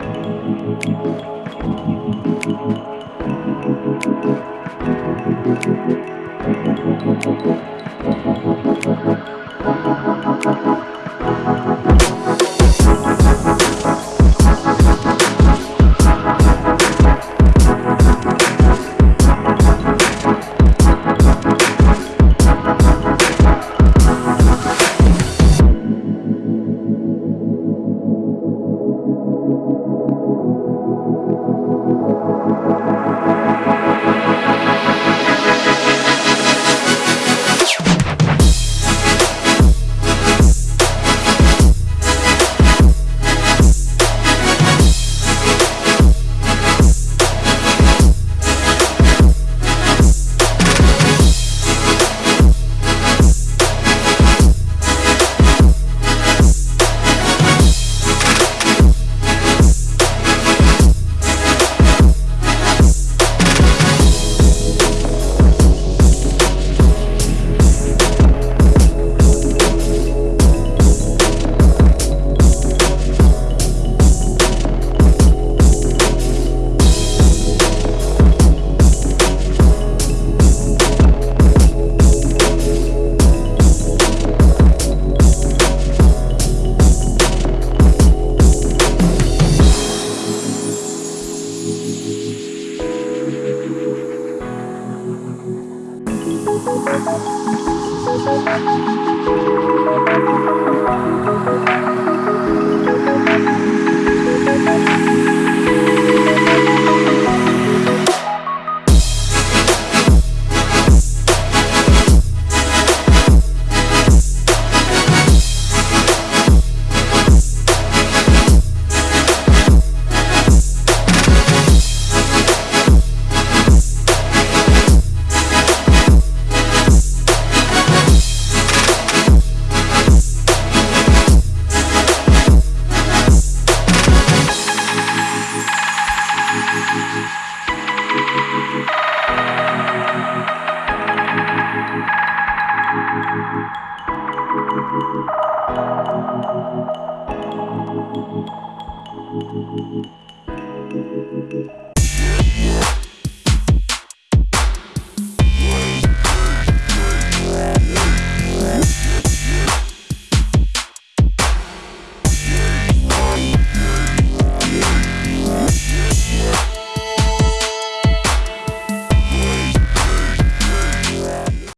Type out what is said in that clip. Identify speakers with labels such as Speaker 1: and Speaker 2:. Speaker 1: Thank you.
Speaker 2: Thank you.
Speaker 1: Música